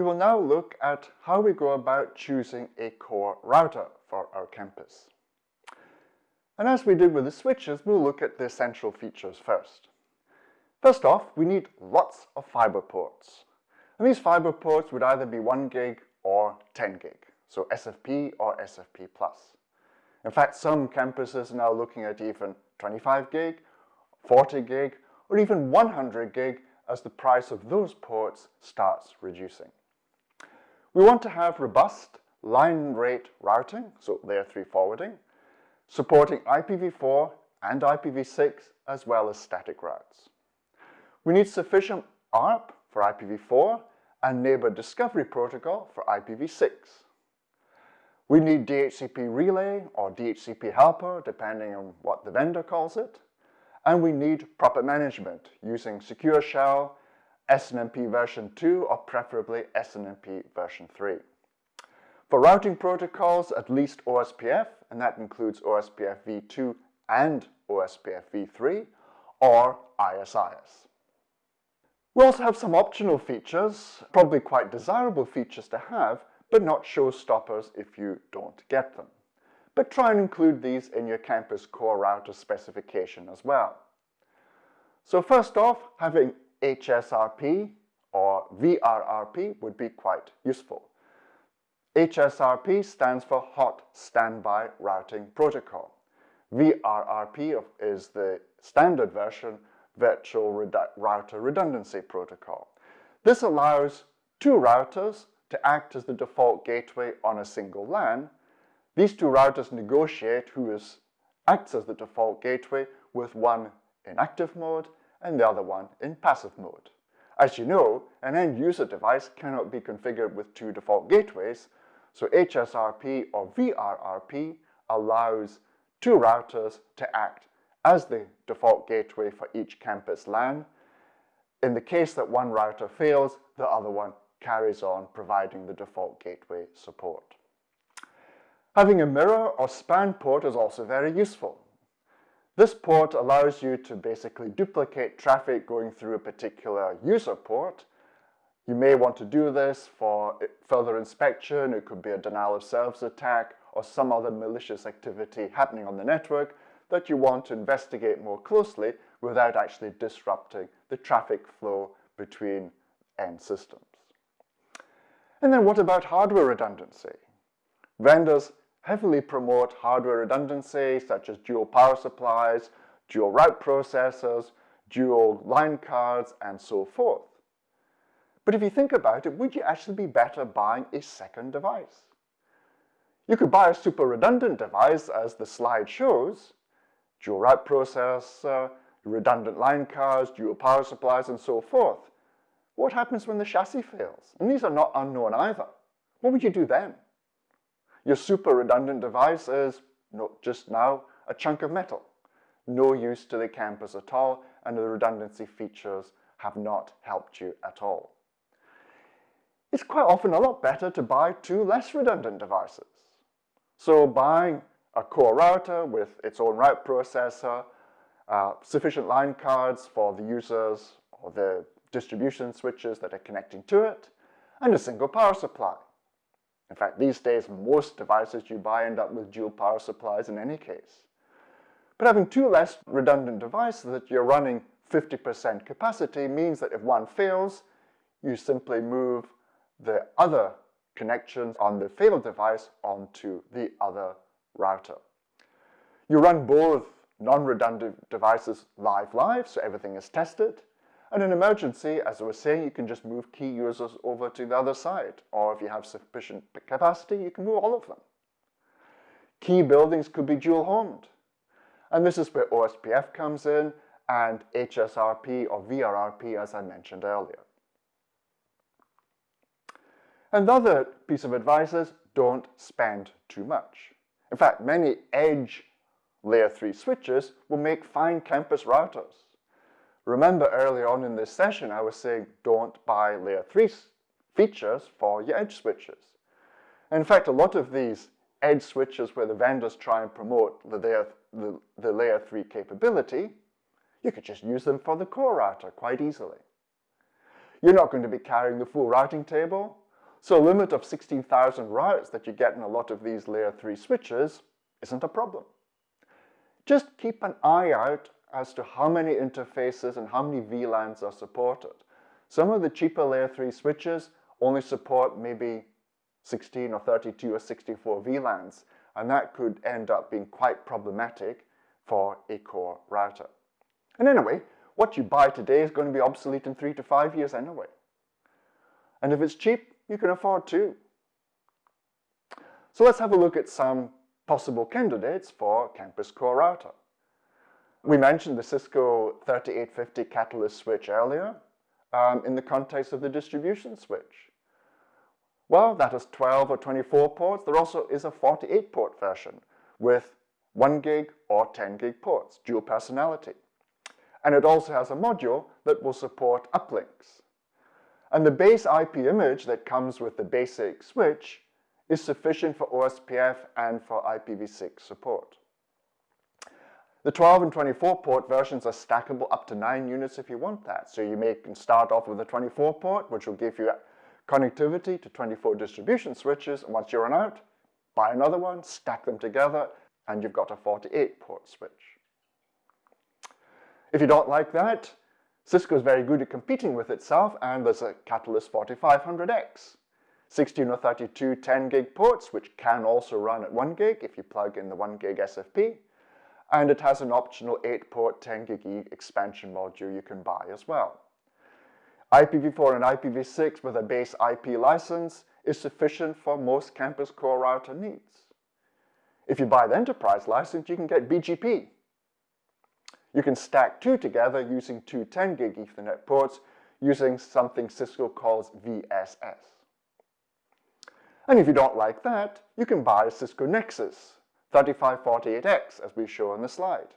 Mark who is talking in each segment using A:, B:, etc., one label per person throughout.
A: we will now look at how we go about choosing a core router for our campus. And as we did with the switches, we'll look at the essential features first. First off, we need lots of fiber ports. And these fiber ports would either be 1 gig or 10 gig, so SFP or SFP+. In fact, some campuses are now looking at even 25 gig, 40 gig, or even 100 gig as the price of those ports starts reducing. We want to have robust line rate routing, so layer 3 forwarding, supporting IPv4 and IPv6 as well as static routes. We need sufficient ARP for IPv4 and Neighbor Discovery Protocol for IPv6. We need DHCP Relay or DHCP Helper, depending on what the vendor calls it. And we need proper management using Secure Shell, SNMP version 2, or preferably SNMP version 3. For routing protocols, at least OSPF, and that includes OSPF v2 and OSPF v3, or ISIS. We also have some optional features, probably quite desirable features to have, but not showstoppers if you don't get them. But try and include these in your campus core router specification as well. So first off, having HSRP or VRRP would be quite useful. HSRP stands for Hot Standby Routing Protocol. VRRP is the standard version Virtual Redu Router Redundancy Protocol. This allows two routers to act as the default gateway on a single LAN. These two routers negotiate who is, acts as the default gateway with one in active mode and the other one in passive mode. As you know, an end user device cannot be configured with two default gateways, so HSRP or VRRP allows two routers to act as the default gateway for each campus LAN. In the case that one router fails, the other one carries on providing the default gateway support. Having a mirror or span port is also very useful. This port allows you to basically duplicate traffic going through a particular user port. You may want to do this for further inspection. It could be a denial of service attack or some other malicious activity happening on the network that you want to investigate more closely without actually disrupting the traffic flow between end systems. And then what about hardware redundancy? Vendors heavily promote hardware redundancy such as dual power supplies, dual route processors, dual line cards, and so forth. But if you think about it, would you actually be better buying a second device? You could buy a super redundant device as the slide shows, dual route processor, redundant line cards, dual power supplies, and so forth. What happens when the chassis fails? And these are not unknown either. What would you do then? Your super redundant device is not just now a chunk of metal. No use to the campus at all, and the redundancy features have not helped you at all. It's quite often a lot better to buy two less redundant devices. So buying a core router with its own route processor, uh, sufficient line cards for the users or the distribution switches that are connecting to it, and a single power supply. In fact, these days, most devices you buy end up with dual power supplies in any case. But having two less redundant devices that you're running 50% capacity means that if one fails, you simply move the other connections on the failed device onto the other router. You run both non-redundant devices live live, so everything is tested. And in emergency, as I was saying, you can just move key users over to the other side. Or if you have sufficient capacity, you can move all of them. Key buildings could be dual-homed. And this is where OSPF comes in and HSRP or VRRP, as I mentioned earlier. Another piece of advice is don't spend too much. In fact, many edge layer 3 switches will make fine campus routers. Remember earlier on in this session, I was saying don't buy layer 3 features for your edge switches. In fact, a lot of these edge switches where the vendors try and promote the layer, the, the layer 3 capability, you could just use them for the core router quite easily. You're not going to be carrying the full routing table, So a limit of 16,000 routes that you get in a lot of these layer 3 switches isn't a problem. Just keep an eye out as to how many interfaces and how many VLANs are supported. Some of the cheaper layer 3 switches only support maybe 16 or 32 or 64 VLANs, and that could end up being quite problematic for a core router. And anyway, what you buy today is going to be obsolete in three to five years anyway. And if it's cheap, you can afford to. So let's have a look at some possible candidates for Campus Core Router. We mentioned the Cisco 3850 Catalyst switch earlier um, in the context of the distribution switch. Well, that is 12 or 24 ports. There also is a 48 port version with 1 gig or 10 gig ports, dual personality. And it also has a module that will support uplinks. And the base IP image that comes with the basic switch is sufficient for OSPF and for IPv6 support. The 12 and 24 port versions are stackable up to 9 units if you want that. So you may start off with a 24 port, which will give you connectivity to 24 distribution switches. And once you run out, buy another one, stack them together, and you've got a 48 port switch. If you don't like that, Cisco is very good at competing with itself, and there's a Catalyst 4500X. 16 or 32 10 gig ports, which can also run at 1 gig if you plug in the 1 gig SFP. And it has an optional 8 port 10 gig expansion module you can buy as well. IPv4 and IPv6 with a base IP license is sufficient for most campus core router needs. If you buy the enterprise license, you can get BGP. You can stack two together using two 10 gig Ethernet ports using something Cisco calls VSS. And if you don't like that, you can buy a Cisco Nexus 3548X as we show on the slide.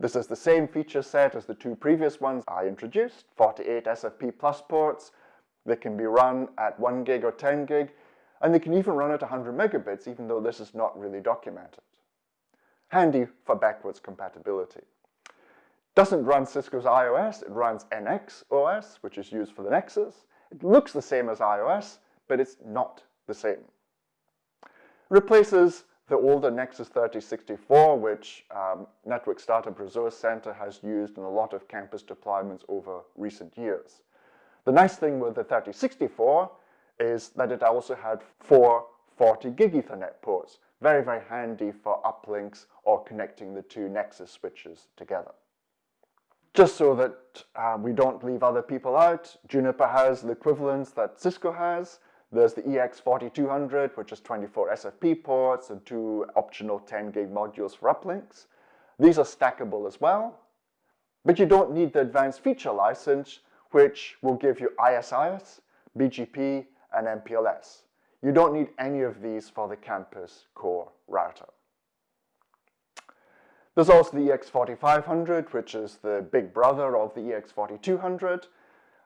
A: This is the same feature set as the two previous ones I introduced, 48 SFP plus ports. They can be run at 1 gig or 10 gig, and they can even run at 100 megabits, even though this is not really documented. Handy for backwards compatibility. Doesn't run Cisco's IOS, it runs NX OS, which is used for the Nexus. It looks the same as IOS, but it's not the same. Replaces the older Nexus 3064, which um, Network Startup Resource Center has used in a lot of campus deployments over recent years. The nice thing with the 3064 is that it also had four 40 gig Ethernet ports. Very, very handy for uplinks or connecting the two Nexus switches together. Just so that uh, we don't leave other people out, Juniper has the equivalents that Cisco has. There's the EX4200, which is 24 SFP ports and two optional 10 gig modules for uplinks. These are stackable as well, but you don't need the advanced feature license, which will give you ISIS, BGP, and MPLS. You don't need any of these for the campus core router. There's also the EX4500, which is the big brother of the EX4200,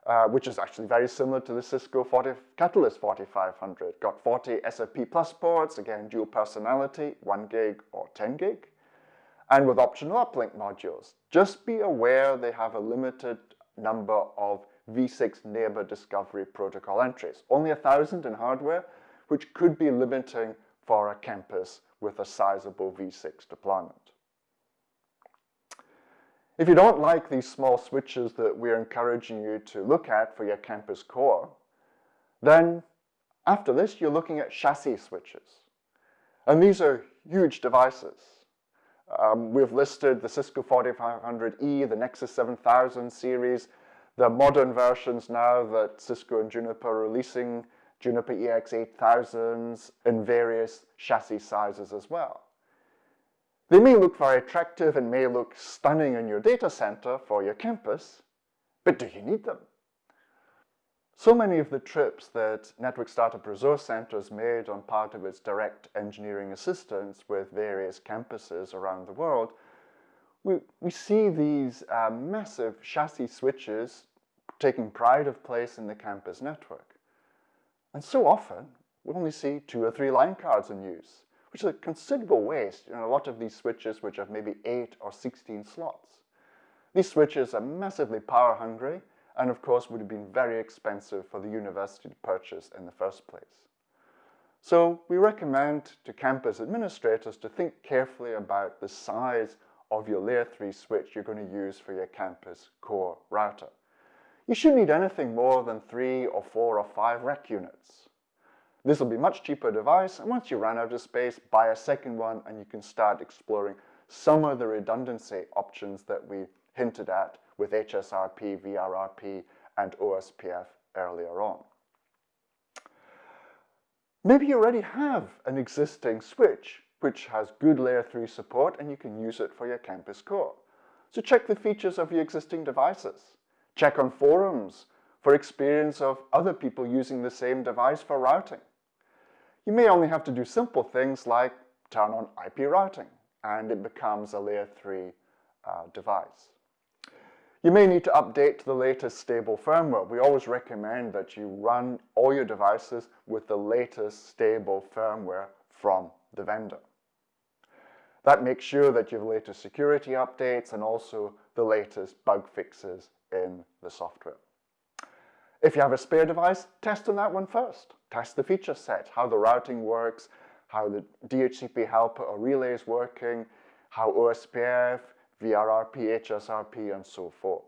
A: uh, which is actually very similar to the Cisco 40, Catalyst 4500. Got 40 SFP plus ports, again, dual personality, 1 gig or 10 gig, and with optional uplink modules. Just be aware they have a limited number of v6 neighbor discovery protocol entries, only a thousand in hardware, which could be limiting for a campus with a sizable v6 deployment. If you don't like these small switches that we're encouraging you to look at for your campus core, then after this, you're looking at chassis switches. And these are huge devices. Um, we've listed the Cisco 4500E, the Nexus 7000 series, the modern versions now that Cisco and Juniper are releasing, Juniper EX8000s in various chassis sizes as well. They may look very attractive and may look stunning in your data center for your campus, but do you need them? So many of the trips that Network Startup Resource Center has made on part of its direct engineering assistance with various campuses around the world, we, we see these uh, massive chassis switches taking pride of place in the campus network. And so often, we only see two or three line cards in use which is a considerable waste in a lot of these switches which have maybe 8 or 16 slots. These switches are massively power hungry and of course would have been very expensive for the university to purchase in the first place. So we recommend to campus administrators to think carefully about the size of your layer 3 switch you're going to use for your campus core router. You shouldn't need anything more than 3 or 4 or 5 rack units. This will be much cheaper device, and once you run out of space, buy a second one and you can start exploring some of the redundancy options that we hinted at with HSRP, VRRP, and OSPF earlier on. Maybe you already have an existing switch which has good layer 3 support and you can use it for your campus core. So check the features of your existing devices. Check on forums for experience of other people using the same device for routing. You may only have to do simple things like turn on IP routing and it becomes a layer 3 uh, device. You may need to update to the latest stable firmware. We always recommend that you run all your devices with the latest stable firmware from the vendor. That makes sure that you have latest security updates and also the latest bug fixes in the software. If you have a spare device, test on that one first. Test the feature set, how the routing works, how the DHCP helper or relay is working, how OSPF, VRRP, HSRP, and so forth.